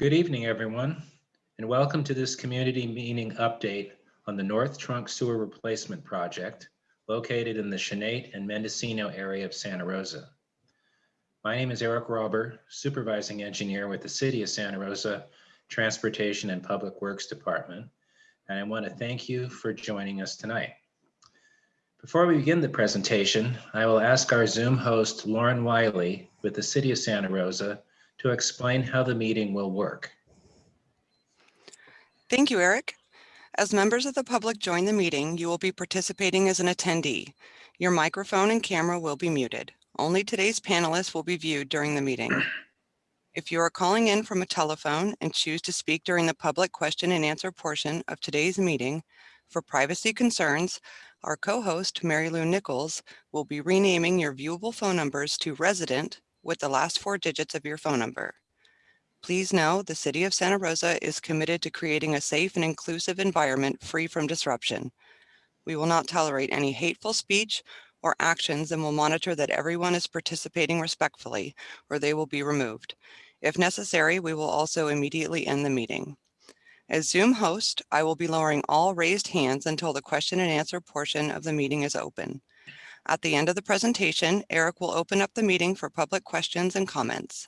Good evening, everyone, and welcome to this community meeting update on the North Trunk Sewer Replacement Project located in the Chanate and Mendocino area of Santa Rosa. My name is Eric Robber, Supervising Engineer with the City of Santa Rosa Transportation and Public Works Department, and I want to thank you for joining us tonight. Before we begin the presentation, I will ask our Zoom host, Lauren Wiley with the City of Santa Rosa to explain how the meeting will work. Thank you, Eric. As members of the public join the meeting, you will be participating as an attendee. Your microphone and camera will be muted. Only today's panelists will be viewed during the meeting. If you are calling in from a telephone and choose to speak during the public question and answer portion of today's meeting, for privacy concerns, our co-host, Mary Lou Nichols, will be renaming your viewable phone numbers to resident with the last four digits of your phone number. Please know the City of Santa Rosa is committed to creating a safe and inclusive environment free from disruption. We will not tolerate any hateful speech or actions and will monitor that everyone is participating respectfully or they will be removed. If necessary, we will also immediately end the meeting. As Zoom host, I will be lowering all raised hands until the question and answer portion of the meeting is open. At the end of the presentation, Eric will open up the meeting for public questions and comments.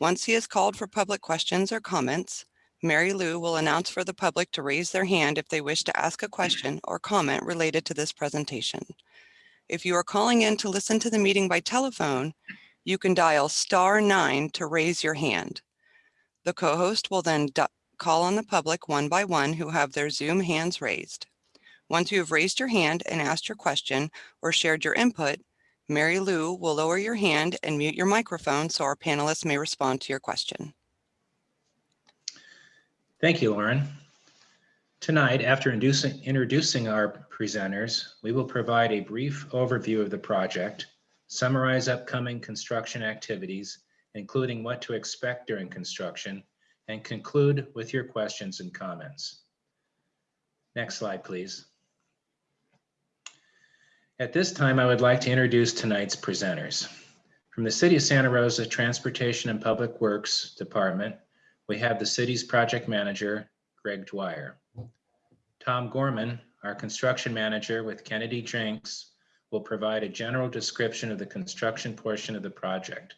Once he has called for public questions or comments, Mary Lou will announce for the public to raise their hand if they wish to ask a question or comment related to this presentation. If you are calling in to listen to the meeting by telephone, you can dial star nine to raise your hand. The co-host will then call on the public one by one who have their Zoom hands raised. Once you have raised your hand and asked your question or shared your input, Mary Lou will lower your hand and mute your microphone so our panelists may respond to your question. Thank you, Lauren. Tonight, after introducing, our presenters, we will provide a brief overview of the project, summarize upcoming construction activities, including what to expect during construction, and conclude with your questions and comments. Next slide, please. At this time, I would like to introduce tonight's presenters. From the City of Santa Rosa Transportation and Public Works Department, we have the city's project manager, Greg Dwyer. Tom Gorman, our construction manager with Kennedy Jenks, will provide a general description of the construction portion of the project.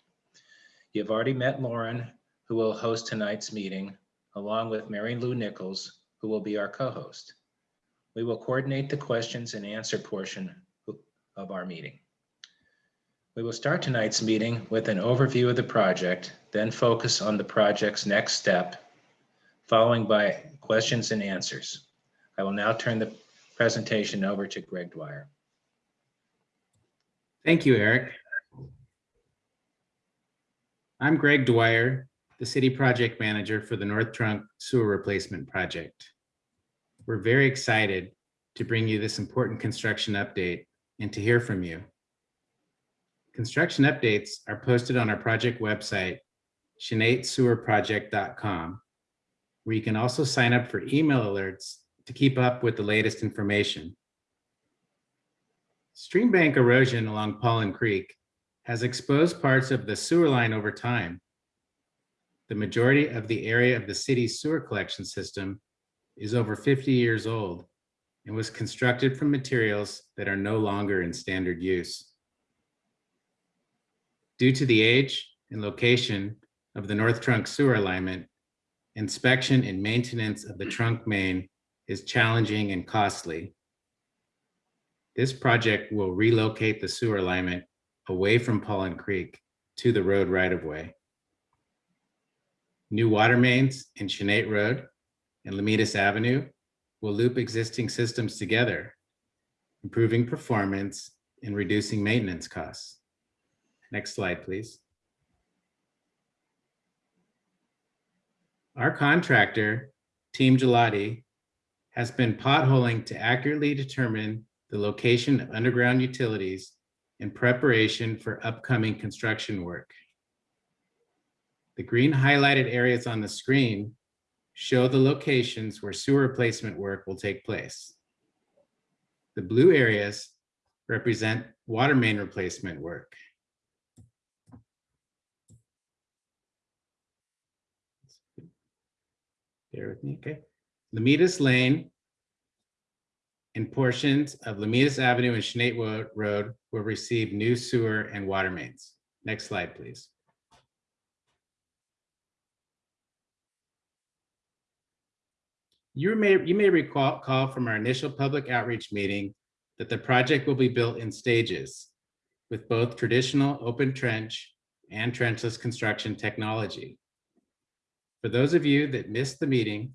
You've already met Lauren, who will host tonight's meeting, along with Mary Lou Nichols, who will be our co-host. We will coordinate the questions and answer portion of our meeting. We will start tonight's meeting with an overview of the project, then focus on the project's next step, following by questions and answers. I will now turn the presentation over to Greg Dwyer. Thank you, Eric. I'm Greg Dwyer, the City Project Manager for the North Trunk Sewer Replacement Project. We're very excited to bring you this important construction update and to hear from you. Construction updates are posted on our project website, chanatesewerproject.com, where you can also sign up for email alerts to keep up with the latest information. Stream bank erosion along Paulin Creek has exposed parts of the sewer line over time. The majority of the area of the city's sewer collection system is over 50 years old and was constructed from materials that are no longer in standard use. Due to the age and location of the North Trunk sewer alignment, inspection and maintenance of the trunk main is challenging and costly. This project will relocate the sewer alignment away from Paulin Creek to the road right-of-way. New water mains in Chanate Road and Lomitas Avenue will loop existing systems together, improving performance and reducing maintenance costs. Next slide, please. Our contractor, Team Ghilotti, has been potholing to accurately determine the location of underground utilities in preparation for upcoming construction work. The green highlighted areas on the screen show the locations where sewer replacement work will take place. The blue areas represent water main replacement work. Bear with me, okay? Lomitas Lane and portions of Lomitas Avenue and Wo- Road will receive new sewer and water mains. Next slide, please. You may, you may recall call from our initial public outreach meeting that the project will be built in stages with both traditional open trench and trenchless construction technology. For those of you that missed the meeting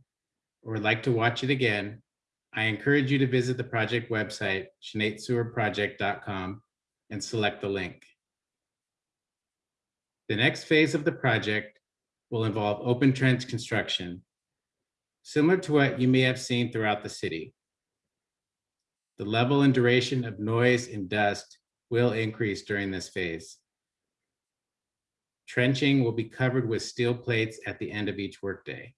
or would like to watch it again, I encourage you to visit the project website, ChanateSewerProject.com, and select the link. The next phase of the project will involve open trench construction, similar to what you may have seen throughout the city. The level and duration of noise and dust will increase during this phase. Trenching will be covered with steel plates at the end of each workday.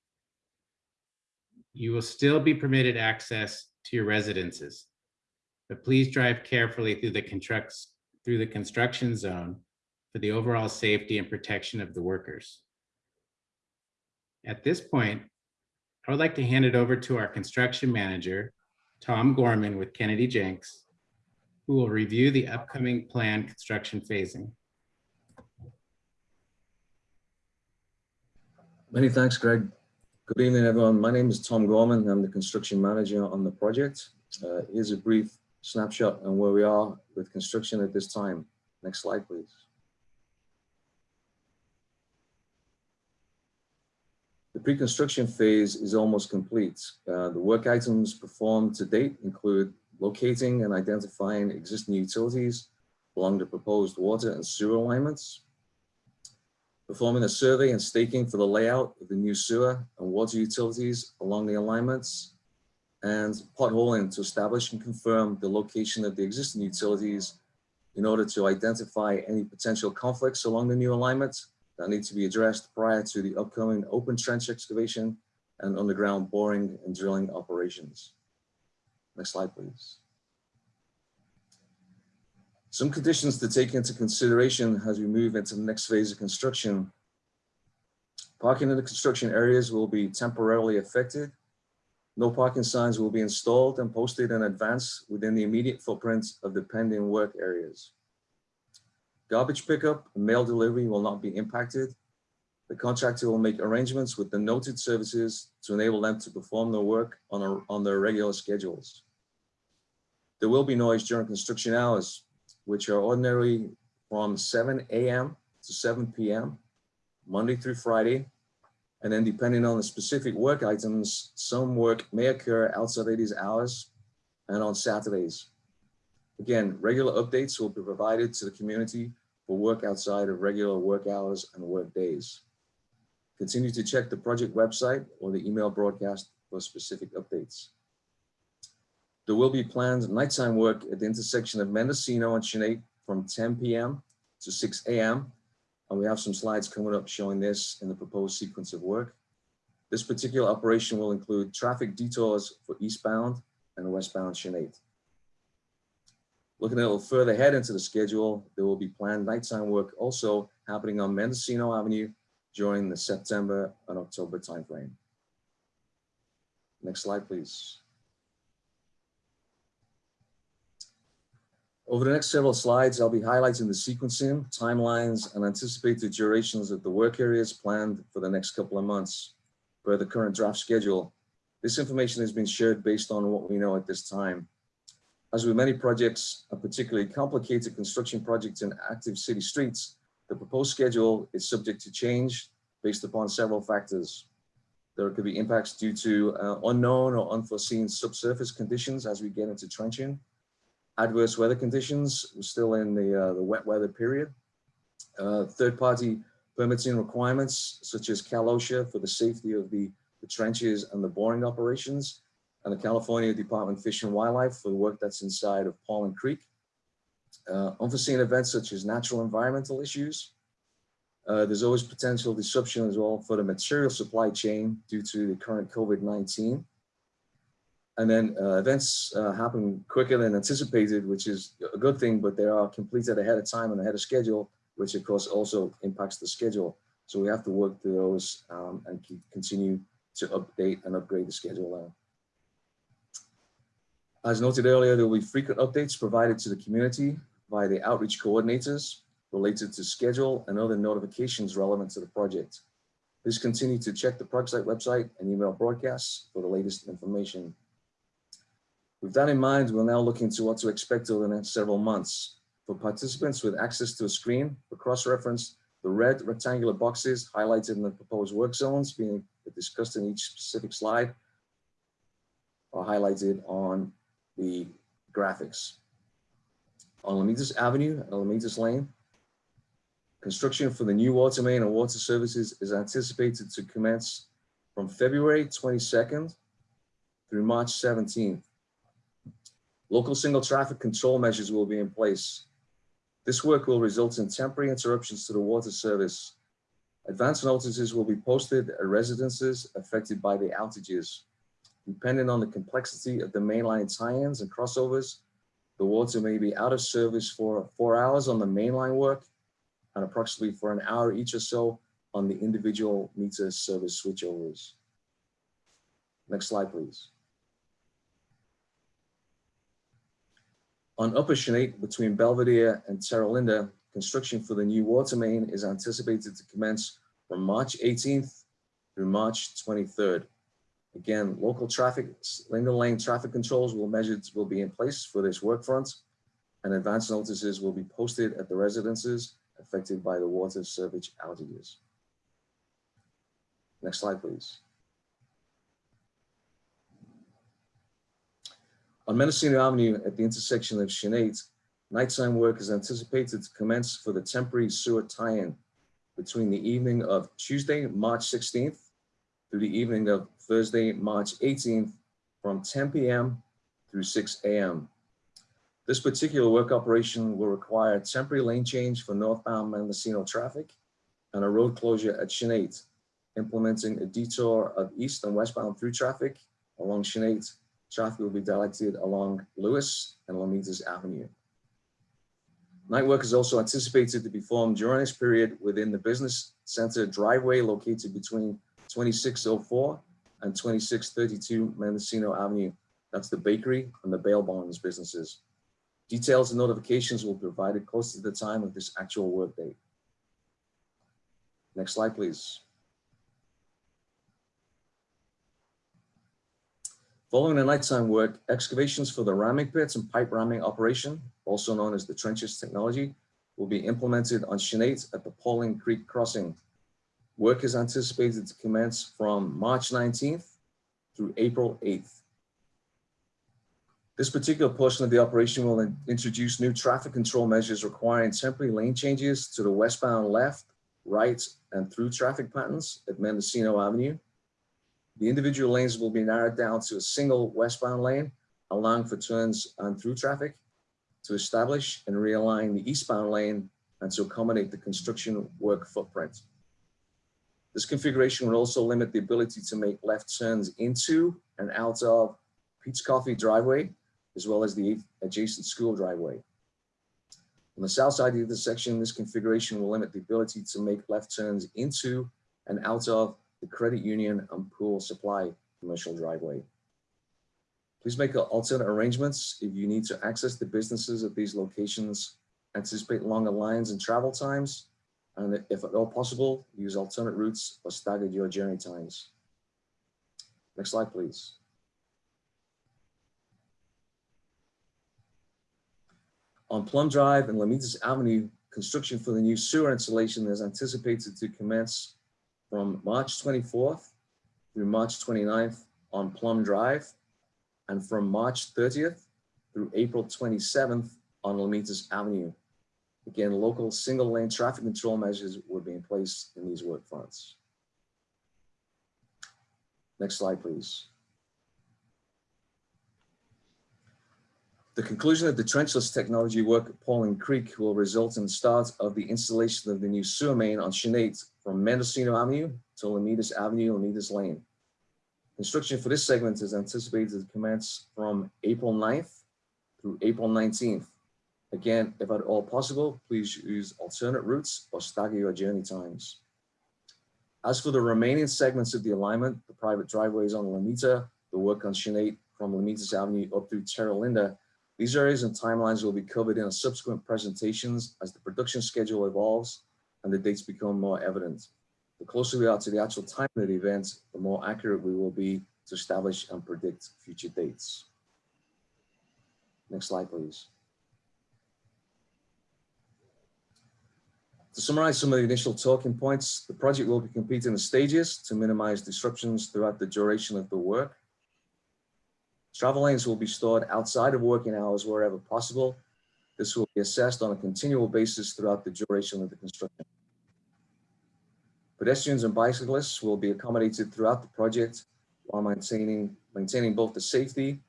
You will still be permitted access to your residences, but please drive carefully through the through the construction zone for the overall safety and protection of the workers. At this point, I would like to hand it over to our construction manager, Tom Gorman with Kennedy Jenks, who will review the upcoming plan construction phasing. Many thanks, Greg. Good evening, everyone. My name is Tom Gorman. I'm the construction manager on the project. Uh, Here's a brief snapshot on where we are with construction at this time. Next slide, please. The pre-construction phase is almost complete. Uh, The work items performed to date include locating and identifying existing utilities along the proposed water and sewer alignments, performing a survey and staking for the layout of the new sewer and water utilities along the alignments, and potholing to establish and confirm the location of the existing utilities in order to identify any potential conflicts along the new alignments that need to be addressed prior to the upcoming open trench excavation and underground boring and drilling operations. Next slide, please. Some conditions to take into consideration as we move into the next phase of construction. Parking in the construction areas will be temporarily affected. No parking signs will be installed and posted in advance within the immediate footprint of the pending work areas. Garbage pickup and mail delivery will not be impacted. The contractor will make arrangements with the noted services to enable them to perform their work on, a- on their regular schedules. There will be noise during construction hours, which are ordinarily from seven AM to seven PM, Monday through Friday. And then depending on the specific work items, some work may occur outside of these hours and on Saturdays. Again, regular updates will be provided to the community for work outside of regular work hours and work days. Continue to check the project website or the email broadcast for specific updates. There will be planned nighttime work at the intersection of Mendocino and Chanate from 10 PM to 6 AM. And we have some slides coming up showing this in the proposed sequence of work. This particular operation will include traffic detours for eastbound and westbound Chanate. Looking a little further ahead into the schedule, there will be planned nighttime work also happening on Mendocino Avenue during the September and October timeframe. Next slide, please. Over the next several slides, I'll be highlighting the sequencing, timelines, and anticipated durations of the work areas planned for the next couple of months per the current draft schedule. This information has been shared based on what we know at this time. As with many projects, a particularly complicated construction projects in active city streets, the proposed schedule is subject to change based upon several factors. There could be impacts due to uh, unknown or unforeseen subsurface conditions as we get into trenching, adverse weather conditions, we're still in the, uh, the wet weather period. Uh, third-party permitting requirements such as Cal OSHA for the safety of the, the trenches and the boring operations, and the California Department of Fish and Wildlife for the work that's inside of Paulin Creek. Uh, unforeseen events such as natural environmental issues. Uh, there's always potential disruption as well for the material supply chain due to the current COVID-19. And then uh, events uh, happen quicker than anticipated, which is a good thing, but they are completed ahead of time and ahead of schedule, which of course also impacts the schedule. So we have to work through those um, and continue to update and upgrade the schedule there. As noted earlier, there will be frequent updates provided to the community by the outreach coordinators related to schedule and other notifications relevant to the project. Please continue to check the project website and email broadcasts for the latest information. With that in mind, we'll now look into what to expect over the next several months. For participants with access to a screen, for cross-reference, the red rectangular boxes highlighted in the proposed work zones being discussed in each specific slide are highlighted on the graphics. On Lomitas Avenue and Lomitas Lane, construction for the new water main and water services is anticipated to commence from February 22nd through March 17th. Local single traffic control measures will be in place. This work will result in temporary interruptions to the water service. Advance notices will be posted at residences affected by the outages. Depending on the complexity of the mainline tie-ins and crossovers, the water may be out of service for four hours on the mainline work and approximately for an hour each or so on the individual meter service switchovers. Next slide, please. On Upper Chanate between Belvedere and Terra Linda, construction for the new water main is anticipated to commence from March 18th through March 23rd. Again, local traffic, Linda Lane traffic controls will will be in place for this work front and advance notices will be posted at the residences affected by the water service outages. Next slide, please. On Mendocino Avenue at the intersection of Chanate, nighttime work is anticipated to commence for the temporary sewer tie-in between the evening of Tuesday, March 16th through the evening of Thursday, March 18th from 10 p.m. through 6 a.m. This particular work operation will require temporary lane change for northbound Mendocino traffic and a road closure at Chanate, implementing a detour of east and westbound through traffic along Chanate. Traffic will be directed along Lewis and Lomitas Avenue. Night work is also anticipated to be performed during this period within the business center driveway located between 2604 and 2632 Mendocino Avenue. That's the bakery and the bail bonds businesses. Details and notifications will be provided close to the time of this actual work date. Next slide, please. Following the nighttime work, excavations for the ramming pits and pipe ramming operation, also known as the trenches technology, will be implemented on Chanate at the Paulin Creek Crossing. Work is anticipated to commence from March 19th through April 8th. This particular portion of the operation will in- introduce new traffic control measures requiring temporary lane changes to the westbound left, right, and through traffic patterns at Mendocino Avenue. The individual lanes will be narrowed down to a single westbound lane, allowing for turns and through traffic to establish and realign the eastbound lane and to accommodate the construction work footprint. This configuration will also limit the ability to make left turns into and out of Peet's Coffee driveway, as well as the adjacent school driveway. On the south side of the section, this configuration will limit the ability to make left turns into and out of the credit union and pool supply commercial driveway. Please make alternate arrangements if you need to access the businesses at these locations, anticipate longer lines and travel times, and if at all possible, use alternate routes or stagger your journey times. Next slide, please. On Plum Drive and Lomitas Avenue, construction for the new sewer installation is anticipated to commence from March 24th through March 29th on Plum Drive and from March 30th through April 27th on Lomitas Avenue. Again, local single lane traffic control measures will be in place in these work fronts. Next slide, please. The conclusion of the trenchless technology work at Paulin Creek will result in the start of the installation of the new sewer main on Chanate from Mendocino Avenue to Lomitas Avenue, Lomitas Lane. Construction for this segment is anticipated to commence from April 9th through April 19th. Again, if at all possible, please use alternate routes or stagger your journey times. As for the remaining segments of the alignment, the private driveways on Lamita, the work on Chanate from Lomitas Avenue up through Terra Linda, these areas and timelines will be covered in subsequent presentations as the production schedule evolves and the dates become more evident. The closer we are to the actual time of the event, the more accurate we will be to establish and predict future dates. Next slide, please. To summarize some of the initial talking points, the project will be completed in stages to minimize disruptions throughout the duration of the work. Travel lanes will be stored outside of working hours wherever possible. This will be assessed on a continual basis throughout the duration of the construction. Pedestrians and bicyclists will be accommodated throughout the project while maintaining, maintaining both the safety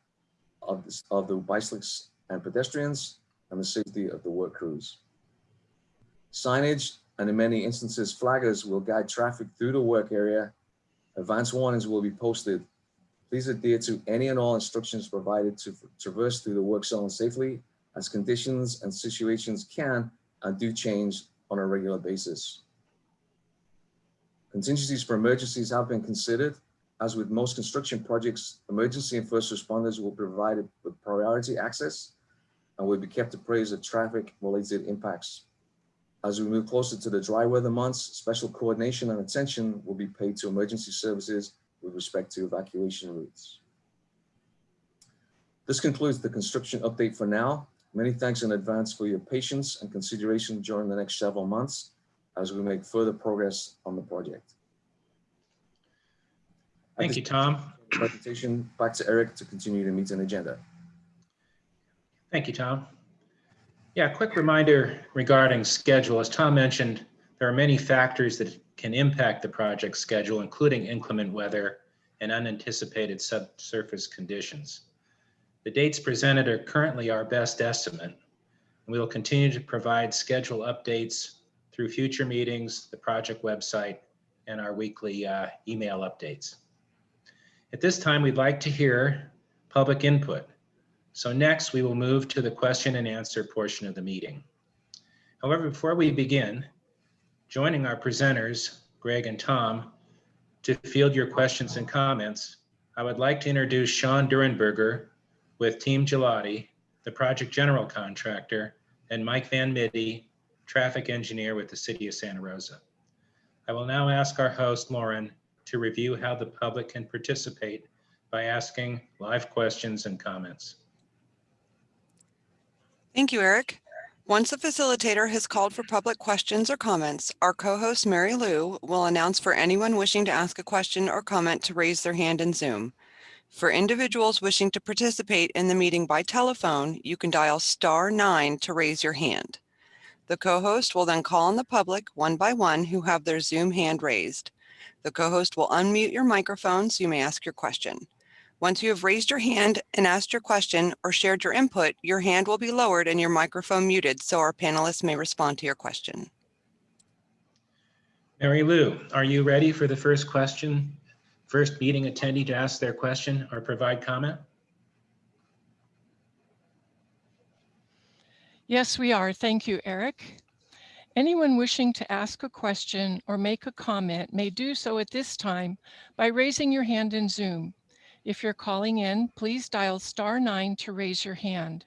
of, the- of the bicyclists and pedestrians and the safety of the work crews. Signage and in many instances flaggers will guide traffic through the work area. Advance warnings will be posted. Please adhere to any and all instructions provided to traverse through the work zone safely as conditions and situations can and do change on a regular basis. Contingencies for emergencies have been considered. As with most construction projects, emergency and first responders will be provided with priority access and will be kept appraised of traffic related impacts. As we move closer to the dry weather months, special coordination and attention will be paid to emergency services with respect to evacuation routes. This concludes the construction update for now. Many thanks in advance for your patience and consideration during the next several months as we make further progress on the project. Thank you, Tom. Presentation back to Eric to continue the meeting agenda. Thank you, Tom. Yeah, quick reminder regarding schedule. As Tom mentioned, there are many factors that can impact the project schedule, including inclement weather and unanticipated subsurface conditions. The dates presented are currently our best estimate. We will continue to provide schedule updates through future meetings, the project website, and our weekly uh, email updates. At this time, we'd like to hear public input. So next, we will move to the question and answer portion of the meeting. However, before we begin, joining our presenters, Greg and Tom, to field your questions and comments, I would like to introduce Sean Durenberger with Team Ghilotti, the project general contractor, and Mike Van Middy, traffic engineer with the city of Santa Rosa. I will now ask our host, Lauren, to review how the public can participate by asking live questions and comments. Thank you, Eric. Once the facilitator has called for public questions or comments, our co-host Mary Lou will announce for anyone wishing to ask a question or comment to raise their hand in Zoom. For individuals wishing to participate in the meeting by telephone, you can dial star nine to raise your hand. The co-host will then call on the public one by one who have their Zoom hand raised. The co-host will unmute your microphone so you may ask your question. Once you have raised your hand and asked your question or shared your input, your hand will be lowered and your microphone muted so our panelists may respond to your question. Mary Lou, are you ready for the first question? First meeting attendee to ask their question or provide comment? Yes, we are. Thank you, Eric. Anyone wishing to ask a question or make a comment may do so at this time by raising your hand in Zoom. If you're calling in, please dial star nine to raise your hand.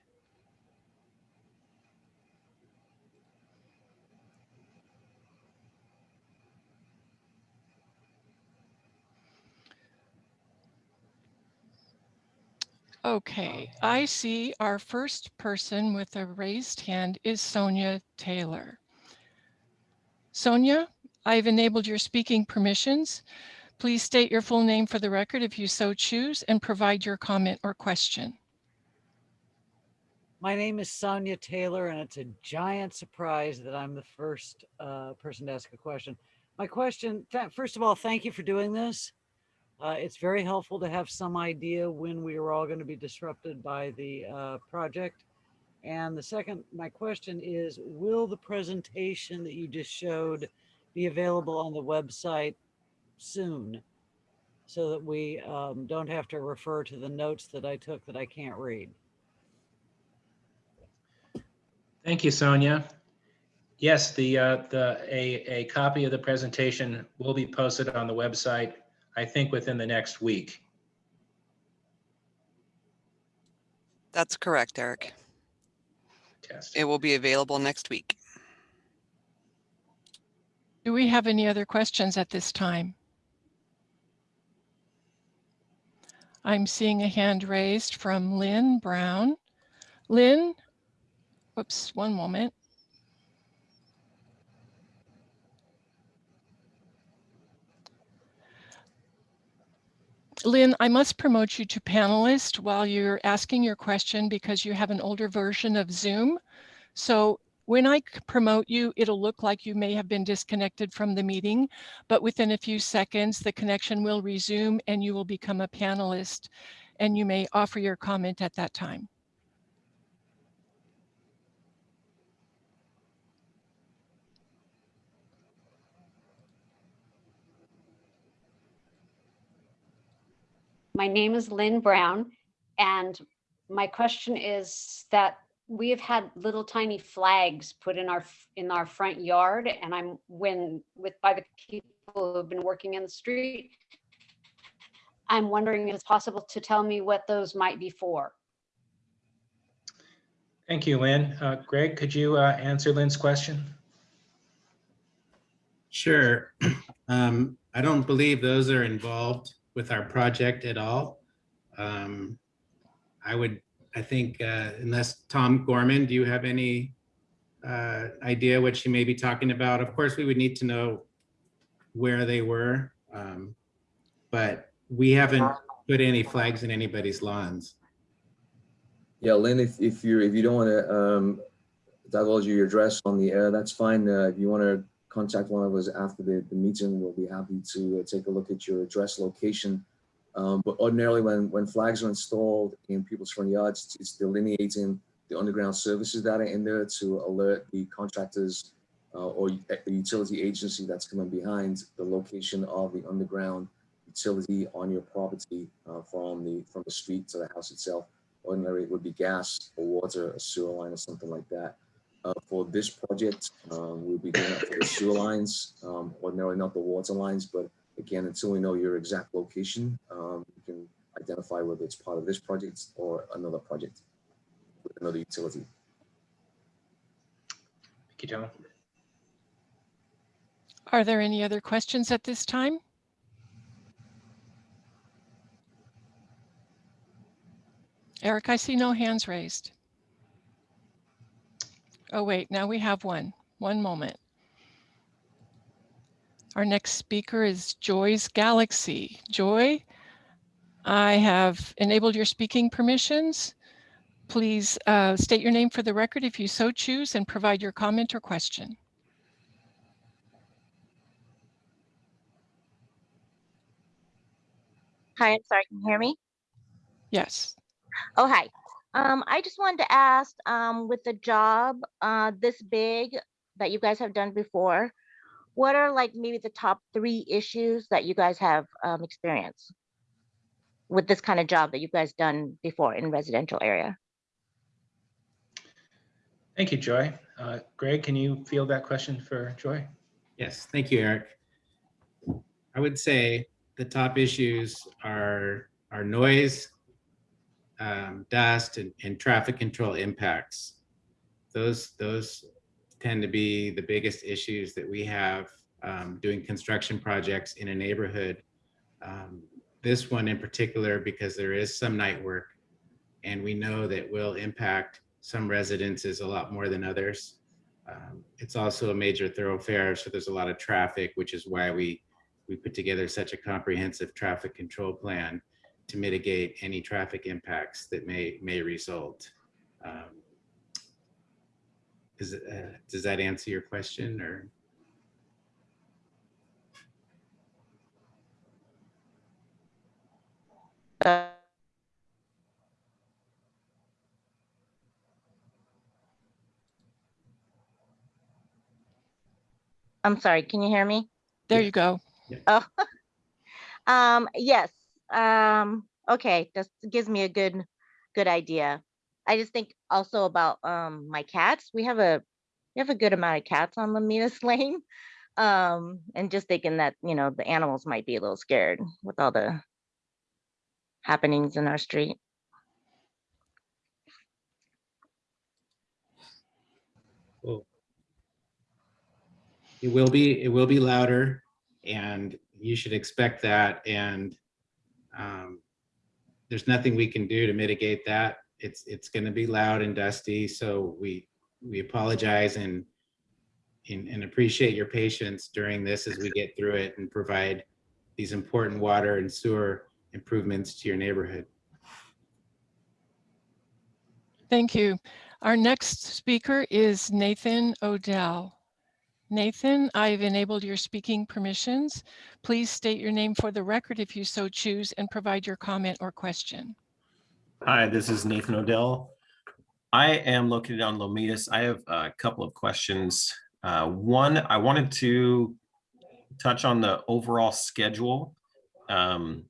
Okay, I see our first person with a raised hand is Sonia Taylor. Sonia, I've enabled your speaking permissions. Please state your full name for the record if you so choose and provide your comment or question. My name is Sonia Taylor, and it's a giant surprise that I'm the first uh, person to ask a question. My question, first of all, thank you for doing this. Uh, it's very helpful to have some idea when we are all going to be disrupted by the uh, project. And the second, my question is, will the presentation that you just showed be available on the website soon? So that we um, don't have to refer to the notes that I took that I can't read. Thank you, Sonia. Yes, the, uh, the, a, a copy of the presentation will be posted on the website, I think within the next week. That's correct, Eric. Test. It will be available next week. Do we have any other questions at this time? I'm seeing a hand raised from Lynn Brown. Lynn, whoops, one moment. Lynn, I must promote you to panelist while you're asking your question because you have an older version of Zoom. So when I promote you, it'll look like you may have been disconnected from the meeting, but within a few seconds, the connection will resume and you will become a panelist and you may offer your comment at that time. My name is Lynn Brown, and my question is that we have had little tiny flags put in our, in our front yard, and I'm, when, with, by the people who have been working in the street. I'm wondering if it's possible to tell me what those might be for. Thank you, Lynn. Uh, Greg, could you uh, answer Lynn's question? Sure. Um, I don't believe those are involved with our project at all. Um, I would, I think, uh, unless Tom Gorman, do you have any uh, idea what she may be talking about? Of course, we would need to know where they were. um, But we haven't put any flags in anybody's lawns. Yeah, Lynn, if, if you're, if you don't want to um, divulge your address on the air, that's fine. Uh, If you want to contact one of us after the, the meeting, we'll be happy to uh, take a look at your address location. Um, But ordinarily, when, when flags are installed in people's front yards, it's delineating the underground services that are in there to alert the contractors uh, or the utility agency that's coming behind the location of the underground utility on your property uh, from the, from the street to the house itself Ordinarily, it would be gas or water, a sewer line or something like that. Uh, for this project, um, we'll be doing for the sewer lines, um, ordinarily not the water lines, but again, until we know your exact location, um, you can identify whether it's part of this project or another project with another utility. Thank you, John. Are there any other questions at this time? Eric, I see no hands raised. Oh, wait, now we have one. One moment. Our next speaker is Joy's Galaxy. Joy, I have enabled your speaking permissions. Please uh, state your name for the record if you so choose and provide your comment or question. Hi, I'm sorry, can you hear me? Yes. Oh, hi. Um, I just wanted to ask, um, with the job, uh, this big that you guys have done before, what are like maybe the top three issues that you guys have, um, experienced with this kind of job that you guys done before in residential area? Thank you, Joy. Uh, Greg, can you field that question for Joy? Yes, thank you, Eric. I would say the top issues are, are noise, um, dust, and, and traffic control impacts. Those, those tend to be the biggest issues that we have um, doing construction projects in a neighborhood. Um, This one in particular, because there is some night work, and we know that will impact some residences a lot more than others. Um, It's also a major thoroughfare, so there's a lot of traffic, which is why we, we put together such a comprehensive traffic control plan to mitigate any traffic impacts that may, may result. Um, Is, it, uh, does that answer your question or? Uh, I'm sorry, can you hear me? There Yeah. you go. Oh, um, yes, um, okay, this gives me a good, good idea. I just think also about, um, my cats. We have a we have a good amount of cats on Lomitas Lane. Um, and just thinking that, you know, the animals might be a little scared with all the happenings in our street. It will be, it will be louder and you should expect that and um, there's nothing we can do to mitigate that. It's, it's gonna be loud and dusty, so we, we apologize and and, and appreciate your patience during this as we get through it and provide these important water and sewer improvements to your neighborhood. Thank you. Our next speaker is Nathan Odell. Nathan, I've enabled your speaking permissions. Please state your name for the record if you so choose and provide your comment or question. Hi, this is Nathan Odell. I am located on Lomitas. I have a couple of questions. Uh, One, I wanted to touch on the overall schedule. Um,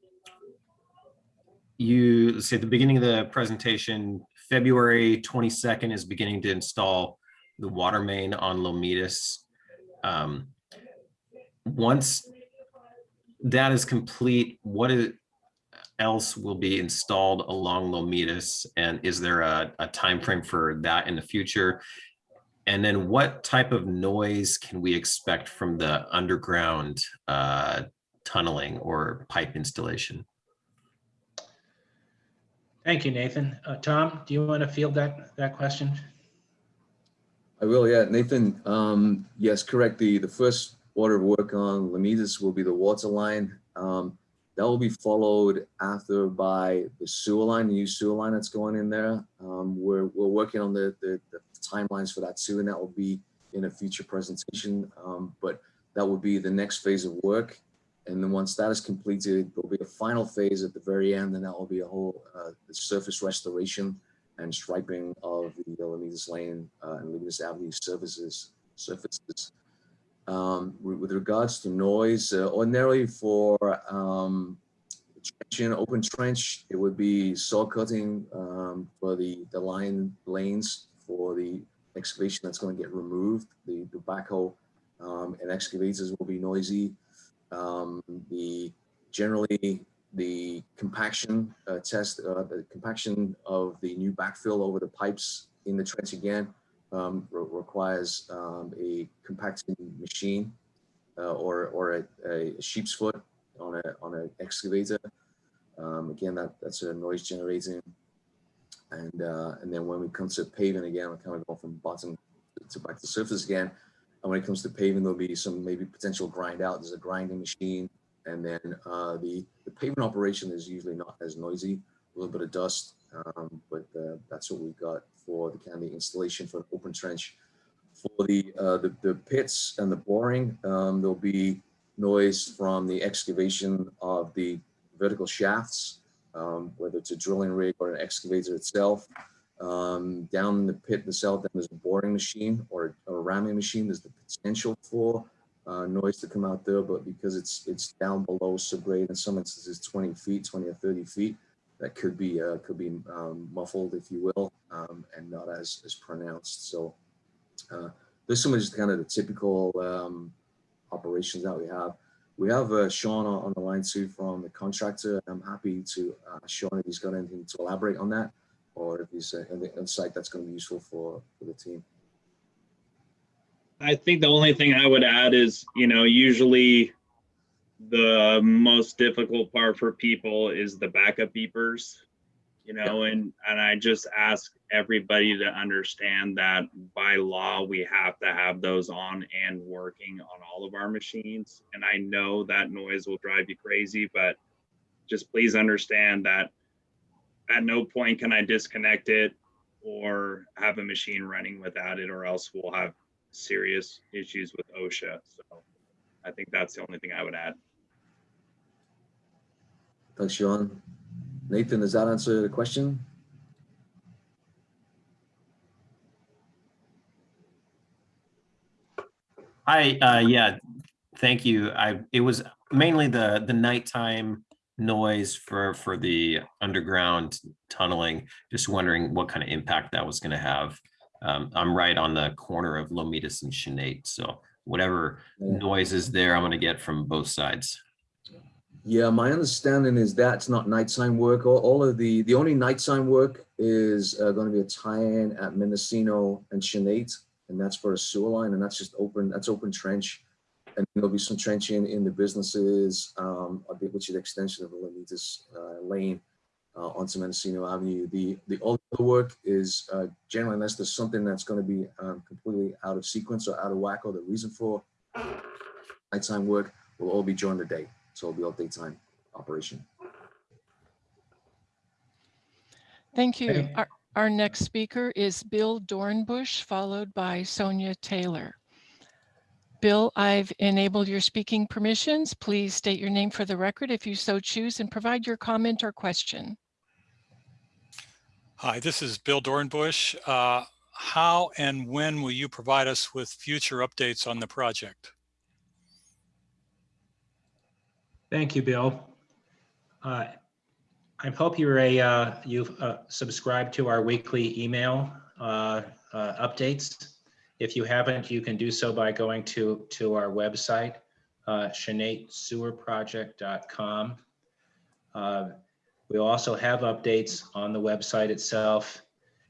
You, let's at the beginning of the presentation, February 22nd is beginning to install the water main on Lomitas. Um, Once that is complete, what is, else will be installed along Lomitas? And is there a, a timeframe for that in the future? And then what type of noise can we expect from the underground uh, tunneling or pipe installation? Thank you, Nathan. Uh, Tom, do you want to field that, that question? I will, yeah, Nathan, um, yes, correct. The, the first order of work on Lomitas will be the water line. Um, that will be followed after by the sewer line, the new sewer line that's going in there. Um, we're, we're working on the, the, the timelines for that too, and that will be in a future presentation. Um, but that will be the next phase of work. And then once that is completed, there'll be a final phase at the very end, and that will be a whole uh, surface restoration and striping of the Lomitas Lane uh, and Lomitas Avenue services surfaces. Um, with, regards to noise, uh, ordinarily for um, trench, open trench, it would be saw cutting um, for the the line lanes for the excavation that's going to get removed. The, the backhoe um, and excavators will be noisy. Um, the generally the compaction uh, test, uh, the compaction of the new backfill over the pipes in the trench again um, re requires um, a compacting machine uh, or or a, a, sheep's foot on a on an excavator. Um, again, that that's a noise generating. And uh, and then when we come to paving again, we're kind of going from bottom to back to surface again. And when it comes to paving, there'll be some maybe potential grind out. There's a grinding machine and then uh, the, the pavement operation is usually not as noisy, a little bit of dust, um, but uh, that's what we've got for the the installation for an open trench. For the, uh, the, the pits and the boring, um, there'll be noise from the excavation of the vertical shafts, um, whether it's a drilling rig or an excavator itself. Um, down in the pit itself, then there's a boring machine or, or a ramming machine. There's the potential for uh, noise to come out there, but because it's it's down below subgrade in some instances 20 feet, 20 or 30 feet, that could be uh, could be um, muffled, if you will, um, and not as as pronounced. So uh, this one is kind of the typical um, operations that we have. We have uh, Sean on, the line too from the contractor. I'm happy to uh, Sean if he's got anything to elaborate on that, or if he's uh, any insight that's going to be useful for for the team. I think the only thing I would add is, you know, usually the most difficult part for people is the backup beepers, you know, and, and I just ask everybody to understand that by law, we have to have those on and working on all of our machines. And I know that noise will drive you crazy, but just please understand that at no point can I disconnect it or have a machine running without it, or else we'll have serious issues with OSHA. So I think that's the only thing I would add. Thanks, Sean. Nathan, does that answer the question? Hi, uh, yeah, thank you. I, it was mainly the, the nighttime noise for, for the underground tunneling. Just wondering what kind of impact that was gonna have Um, I'm right on the corner of Lomitas and Chanate, so whatever Yeah. noise is there, I'm gonna get from both sides. Yeah, my understanding is that's not night sign work. All, all of the, the only night sign work is uh, going to be a tie-in at Mendocino and Chanate, and that's for a sewer line, and that's just open, that's open trench. And there'll be some trenching in the businesses, um, which is the extension of the Lomitas uh, Lane uh, onto Mendocino Avenue. The, the all the work is uh, generally unless there's something that's going to be um, completely out of sequence or out of whack, or the reason for nighttime work will all be during the day. So it'll be all daytime operation. Thank you. Our, our next speaker is Bill Dornbush, followed by Sonia Taylor. Bill, I've enabled your speaking permissions. Please state your name for the record if you so choose and provide your comment or question. Hi, this is Bill Dornbush. Uh, How and when will you provide us with future updates on the project? Thank you, Bill. Uh, I hope you're a, uh, you've uh, subscribed to our weekly email uh, uh, updates. If you haven't, you can do so by going to, to our website, uh. Uh, We also have updates on the website itself.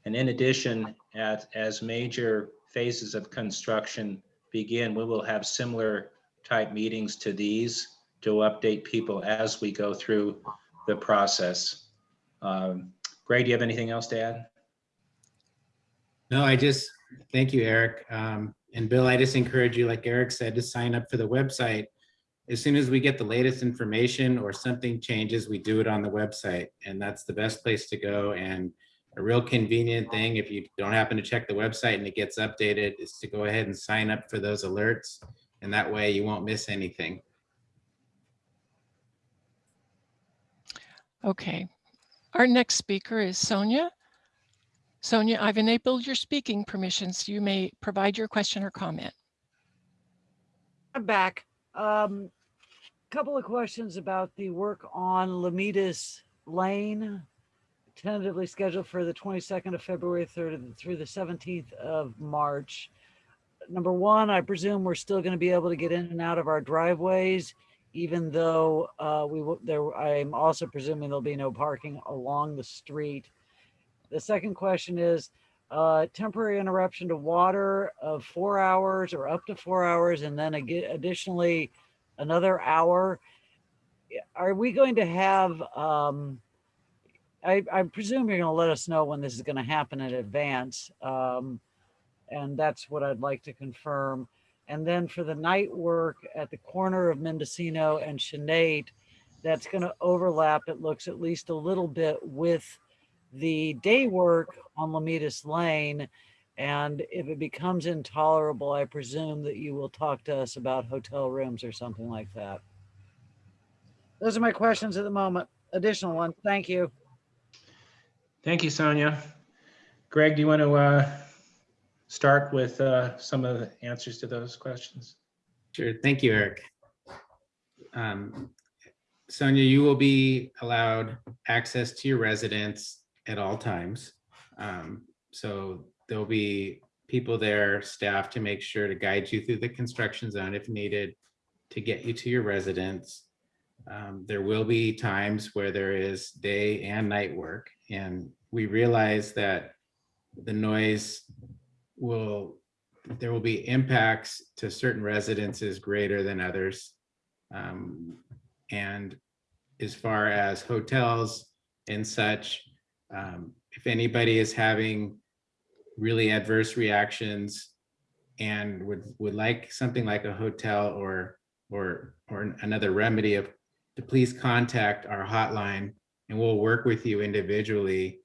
And in addition, at, as major phases of construction begin, we will have similar type meetings to these to update people as we go through the process. Um, Greg, do you have anything else to add? No, I just, thank you, Eric. Um, and Bill, I just encourage you, like Eric said, to sign up for the website. As soon as we get the latest information or something changes, we do it on the website and that's the best place to go. And a real convenient thing, if you don't happen to check the website and it gets updated, is to go ahead and sign up for those alerts. And that way you won't miss anything. Okay. Our next speaker is Sonia. Sonia, I've enabled your speaking permissions. You may provide your question or comment. I'm back. Um, couple of questions about the work on Lomitas Lane, tentatively scheduled for the 22nd of February through, through the 17th of March. Number one, I presume we're still going to be able to get in and out of our driveways, even though uh, we will, there, I'm also presuming there'll be no parking along the street. The second question is, uh, temporary interruption to water of four hours or up to four hours, and then additionally, another hour. Are we going to have, um, I, I presume you're gonna let us know when this is gonna happen in advance. Um, and that's what I'd like to confirm. And then for the night work at the corner of Mendocino and Chanate, that's gonna overlap, it looks at least a little bit with the day work on Lomitas Lane. And if it becomes intolerable, I presume that you will talk to us about hotel rooms or something like that. Those are my questions at the moment. Additional one. Thank you. Thank you, Sonia. Greg, do you want to uh, start with uh, some of the answers to those questions? Sure. Thank you, Eric. Um, Sonia, you will be allowed access to your residence at all times. Um, so there'll be people there, staff to make sure to guide you through the construction zone if needed to get you to your residence. Um, there will be times where there is day and night work and we realize that the noise will, there will be impacts to certain residences greater than others. Um, and as far as hotels and such, um, if anybody is having really adverse reactions and would would like something like a hotel or or or another remedy of to please contact our hotline and we'll work with you individually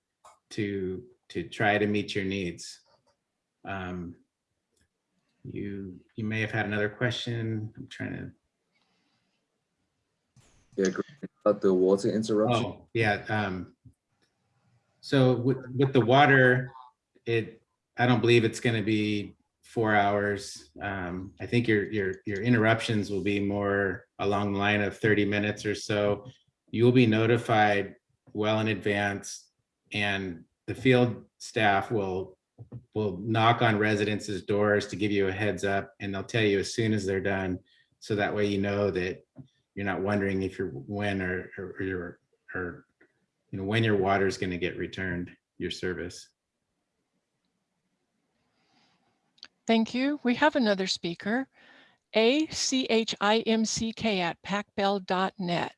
to to try to meet your needs. Um, you you may have had another question. I'm trying to. Yeah, about the water interruption. Oh, yeah. Um, so with, with the water, it, I don't believe it's gonna be four hours. Um, I think your, your, your interruptions will be more along the line of 30 minutes or so. You will be notified well in advance and the field staff will will knock on residences' doors to give you a heads up and they'll tell you as soon as they're done. So that way you know that you're not wondering if you're when or, or or or, you know, when your water is going to get returned, your service. Thank you. We have another speaker, A C H I M C K at pacbell.net.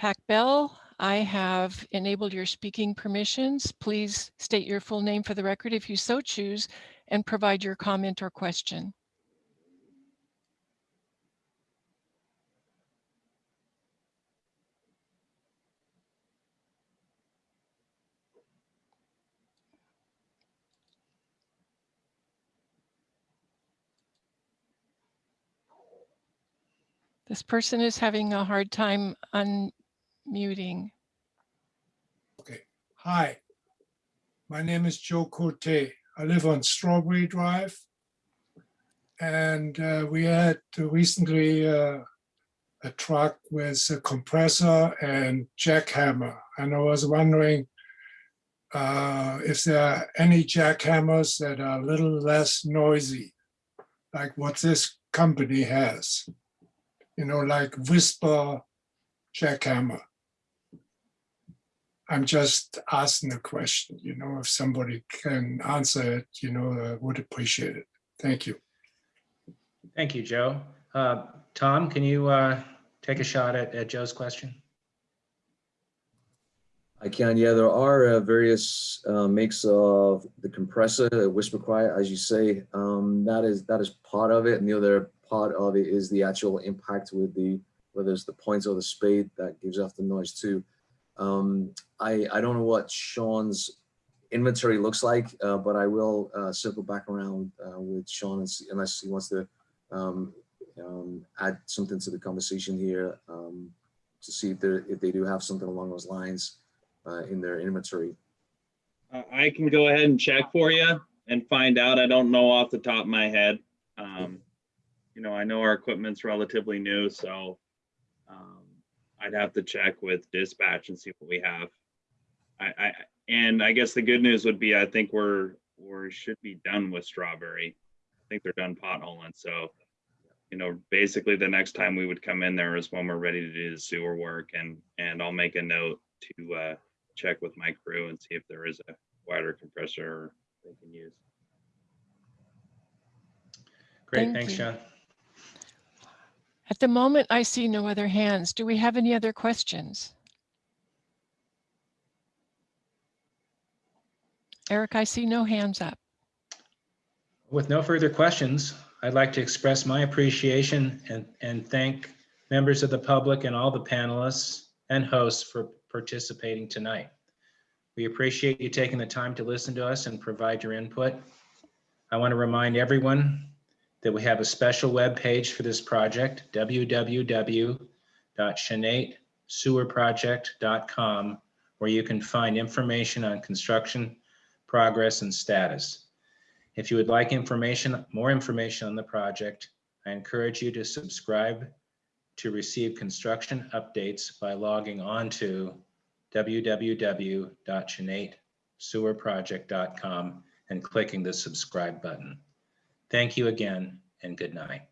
Pacbell, I have enabled your speaking permissions. Please state your full name for the record if you so choose and provide your comment or question. This person is having a hard time unmuting. Okay. Hi. My name is Joe Cote. I live on Strawberry Drive. And uh, we had recently uh, a truck with a compressor and jackhammer. And I was wondering uh, if there are any jackhammers that are a little less noisy, like what this company has. You know, like Whisper jackhammer. I'm just asking a question, you know, if somebody can answer it, you know, I would appreciate it. Thank you. Thank you, Joe. Uh, Tom, can you uh, take a shot at at Joe's question? I can, yeah, there are uh, various uh, makes of the compressor, whisper quiet, as you say, um, that is that is part of it. And the other part of it is the actual impact with the, whether it's the point or the spade that gives off the noise too. Um, I, I don't know what Sean's inventory looks like, uh, but I will uh, circle back around uh, with Sean and see, unless he wants to um, um, add something to the conversation here um, to see if, if they do have something along those lines in their inventory. Uh, I can go ahead and check for you and find out. I don't know off the top of my head. Um, you know, I know our equipment's relatively new, so um, I'd have to check with dispatch and see what we have. I, I, and I guess the good news would be, I think we're, we should be done with Strawberry. I think they're done potholing, so, you know, basically the next time we would come in there is when we're ready to do the sewer work and, and I'll make a note to uh, check with my crew and see if there is a wider compressor they can use. Great, Thank thanks, you. John. At the moment, I see no other hands. Do we have any other questions? Eric, I see no hands up. With no further questions, I'd like to express my appreciation and, and thank members of the public and all the panelists and hosts for participating tonight. We appreciate you taking the time to listen to us and provide your input. I want to remind everyone that we have a special web page for this project, www.chanatesewerproject.com, where you can find information on construction progress and status. If you would like information, more information on the project, I encourage you to subscribe to receive construction updates by logging on to www.chanatesewerproject.com and clicking the subscribe button. Thank you again and good night.